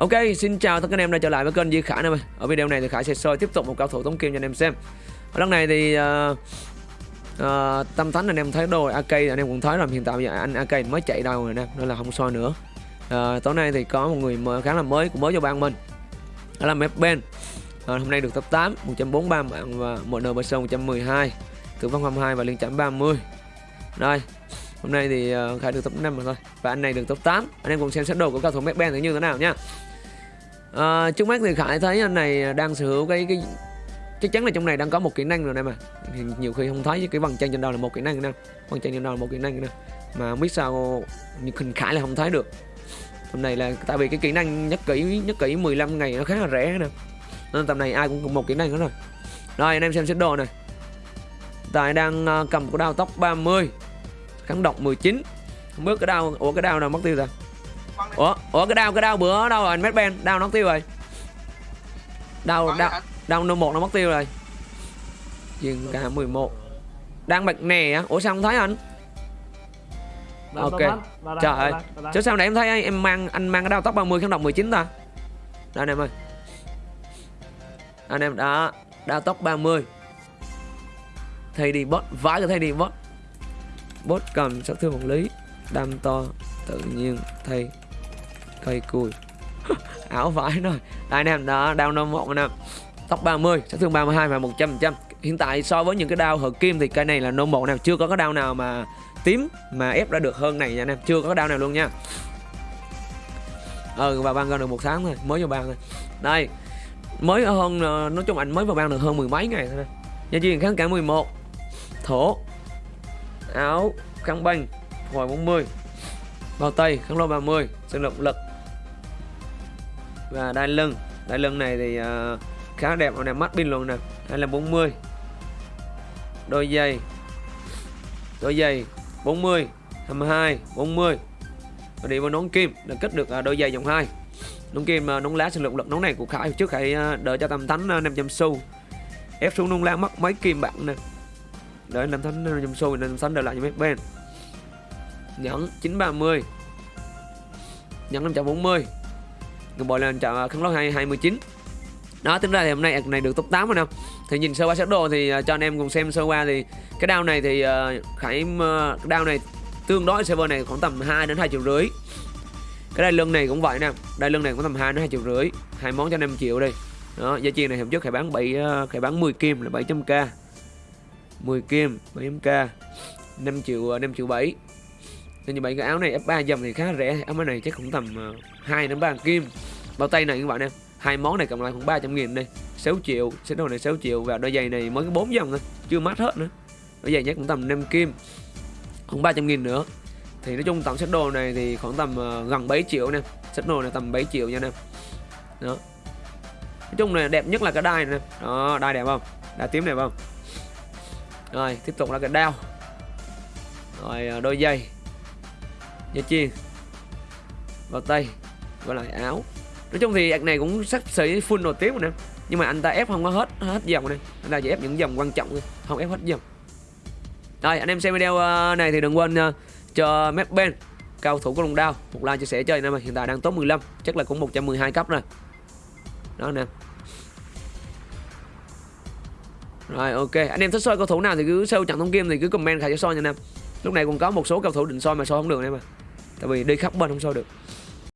Ok, xin chào tất cả anh em đã trở lại với kênh Di Khải em ơi. Ở video này thì Khải sẽ soi tiếp tục một cao thủ tống kim cho anh em xem. Ở lần này thì uh, uh, Tâm Thánh anh em thấy đồ AK anh em cũng thấy rồi hiện tại giờ anh AK mới chạy đâu rồi nè nên là không soi nữa. Uh, tối nay thì có một người mới, khá là mới cũng mới cho ban mình. Đó là Mep Ben. Uh, hôm nay được top 8 143 mạng và một nờ Person 112 Tử vong 22 và liên chạm 30 Đây Hôm nay thì uh, Khải được top 5 mà thôi Và anh này được top 8 Anh em cùng xem xét đồ của cao thủ Mep Ben như thế nào nhá À, trước mắt thì Khải thấy anh này đang sở hữu cái cái chắc chắn là trong này đang có một kỹ năng rồi này mà. Thì nhiều khi không thấy cái vần chân trên đầu là một kỹ năng nè vần chân trên đầu là một kỹ năng nè mà không biết sao nhưng hình khải là không thấy được. Tầm này là tại vì cái kỹ năng nhất kỹ nhất kỹ 15 ngày nó khá là rẻ nè. Nên tầm này ai cũng cùng một kỹ năng đó rồi. Rồi anh em xem xét đồ này tại đang ờ, cầm cái đao tóc 30 kháng độc 19 không biết cái đao ủa cái đao nào mất tiêu rồi ủa ủa cái đao cái đao bữa đâu rồi anh Mét Ben? Đao nó tiêu rồi. Đao đao đao nô một nó mất tiêu rồi. Dừng cả 11 đang bật nè á. Ủa sao không thấy anh? Ok. trời ơi. chứ sao nãy em thấy em mang anh mang cái đao tóc 30 kháng độc 19 ta? Đây anh em ơi. Anh em đã đao tóc 30 thay đi bot vãi cái thay đi bot. Bot cầm sát thương một lý. Đam to tự nhiên thay cây cùi. Áo vải rồi. Đây anh em đó đau năm một anh em tóc 30 sát thương 32 và 100 trăm hiện tại so với những cái đao hợp kim thì cây này là nô một nào chưa có cái đao nào mà tím mà ép ra được hơn này nha anh em. Chưa có cái đao nào luôn nha. Ừ và ban ra được một tháng thôi. Mới vào ban thôi. Đây. Mới hơn ờ, nói chung anh mới vào ban được hơn mười mấy ngày thôi nha chuyên kháng cả 11 thổ. Áo kháng banh hồi 40 bao tay kháng lô 30 sinh lực lực và đai lưng. Đai lưng này thì uh, khá đẹp và đẹp mắt pin luôn nè. Hay là 40 đôi giày. Đôi giày 40 22 40 và đi vào nón kim là kết được ờ, đôi giày dòng 2 nón kim uh, nón lá sinh lực lực nón này của Khải. Trước Khải đợi cho tầm thánh 500 xu ép xuống nón lá mất mấy kim bạn nè. Đợi làm thánh 500 xu nên thánh đợi lại cho mấy bên. Nhẫn 930 nhẫn 540 người bồi lên chọn khăn lót 2 29 đó tính ra thì hôm nay à, này được top 8 rồi nào thì nhìn sơ qua set đồ thì uh, cho anh em cùng xem sơ qua thì cái đao này thì uh, khải uh, cái đao này tương đối server này khoảng tầm 2 đến 2 triệu rưỡi. Cái đai lưng này cũng vậy nè. Đai lưng này cũng tầm 2 đến 2 triệu rưỡi. Hai món cho anh em triệu đi đó giá chiên này hôm trước khải bán 7 uh, khải bán 10 kim là 700k 10 kim 700k 5 triệu 5 triệu 7 nên như vậy cái áo này F3 dòng thì khá rẻ. Áo này chắc cũng tầm uh, 2 đến 3 kim bao tay này các bạn em. Hai món này cộng lại khoảng 300 nghìn đây. 6 triệu sẽ đồ này 6 triệu. Và đôi giày này mới có 4 dòng thôi chưa mát hết nữa. Đôi giày nhé cũng tầm 5 kim khoảng 300 nghìn nữa. Thì nói chung tổng set đồ này thì khoảng tầm uh, gần 7 triệu nè set đồ này tầm 7 triệu nha em. Đó. Nói chung là đẹp nhất là cái đai này đó đai đẹp không? Đai tím đẹp không? Rồi tiếp tục là cái đao. Rồi ờ, đôi giày. Dây chiên. Vào tay. Và lại áo nói chung thì anh này cũng sắp xỉ full nổi tiếng rồi nè. Nhưng mà anh ta ép không có hết hết dòng này. Anh ta chỉ ép những dòng quan trọng thôi, không ép hết dòng. Rồi, anh em xem video ờ, này thì đừng quên ờ, cho Map Ben, cao thủ của long đao, một like chia sẻ chơi nè mà hiện tại đang top 15 chắc là cũng 112 cấp rồi. Đó nè. Rồi, ok. Anh em thích soi cầu thủ nào thì cứ sâu trận thông kim thì cứ comment khai cho soi nha anh em. Lúc này còn có một số cầu thủ định soi mà soi không được em mà tại vì đi khắp bên không soi được.